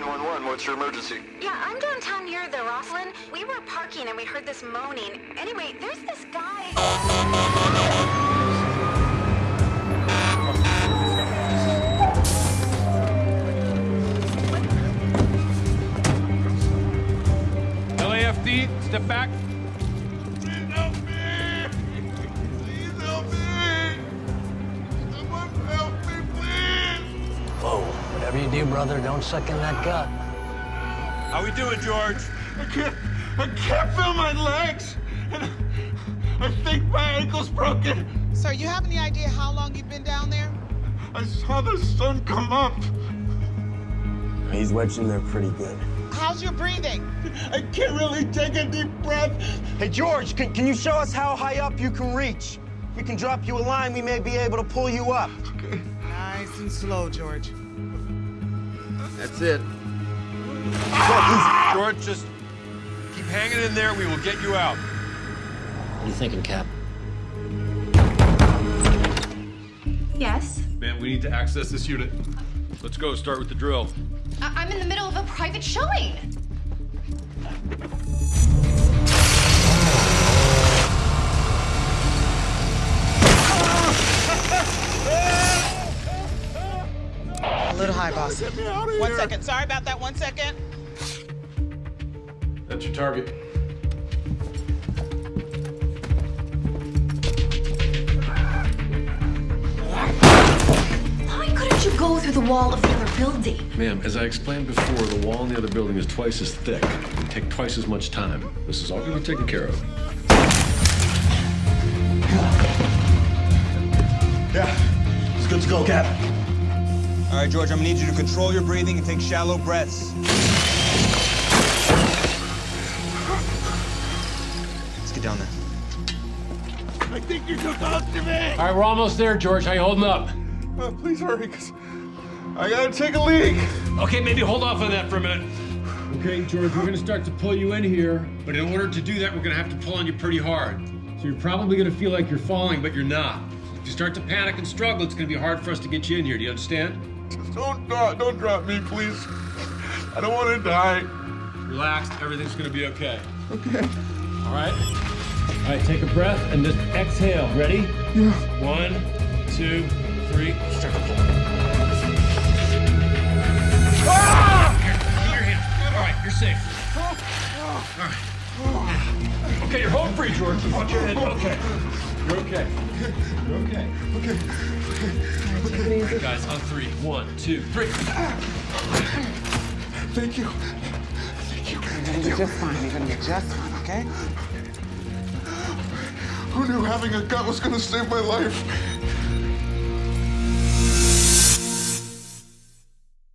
911, what's your emergency? Yeah, I'm downtown near the Roslyn. We were parking and we heard this moaning. Anyway, there's this guy. LAFD, step back. You do, brother, don't suck in that gut. How we doing, George? I can't, I can't feel my legs! And I think my ankle's broken. Sir, you have any idea how long you've been down there? I saw the sun come up. He's wedged in there pretty good. How's your breathing? I can't really take a deep breath. Hey, George, can, can you show us how high up you can reach? If we can drop you a line, we may be able to pull you up. Okay. Nice and slow, George. That's it. George, just keep hanging in there. We will get you out. What are you thinking, Cap? Yes? Man, we need to access this unit. Let's go. Start with the drill. I- I'm in the middle of a private showing. A little high, boss. One second. Sorry about that. One second. That's your target. Why couldn't you go through the wall of the other building? Ma'am, as I explained before, the wall in the other building is twice as thick. and take twice as much time. This is all gonna be taken care of. Yeah, it's good to go, Cap. All right, George, I'm gonna need you to control your breathing and take shallow breaths. Let's get down there. I think you're too close to me. All right, we're almost there, George. How you holding up? Uh, please hurry, because I gotta take a leak. Okay, maybe hold off on that for a minute. Okay, George, we're gonna start to pull you in here, but in order to do that, we're gonna have to pull on you pretty hard. So you're probably gonna feel like you're falling, but you're not. If you start to panic and struggle, it's gonna be hard for us to get you in here. Do you understand? Just don't drop, don't drop me, please. I don't want to die. Relax, everything's gonna be okay. Okay. All right? All right, take a breath and just exhale. Ready? Yeah. One, two, three. Pull. Here, your hand. All right, you're safe. All right. Okay, you're home free, George. Watch your head. Okay. You're okay. You're okay. Okay. Right, guys, on three. One, two, three. Thank you. Thank you. You're gonna be just fine. You're gonna be just fine, okay? Who knew having a gut was gonna save my life?